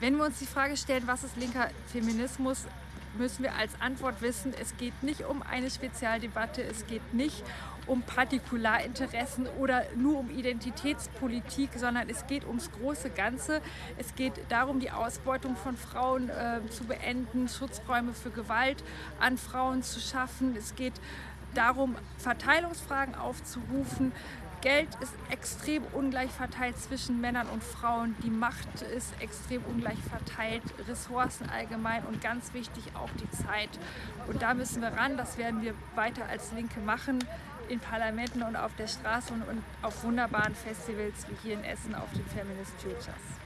Wenn wir uns die Frage stellen, was ist linker Feminismus, müssen wir als Antwort wissen, es geht nicht um eine Spezialdebatte, es geht nicht um Partikularinteressen oder nur um Identitätspolitik, sondern es geht ums große Ganze. Es geht darum, die Ausbeutung von Frauen äh, zu beenden, Schutzräume für Gewalt an Frauen zu schaffen. Es geht darum, Verteilungsfragen aufzurufen. Geld ist extrem ungleich verteilt zwischen Männern und Frauen. Die Macht ist extrem ungleich verteilt, Ressourcen allgemein und ganz wichtig auch die Zeit. Und da müssen wir ran, das werden wir weiter als Linke machen, in Parlamenten und auf der Straße und auf wunderbaren Festivals wie hier in Essen auf den Feminist Futures.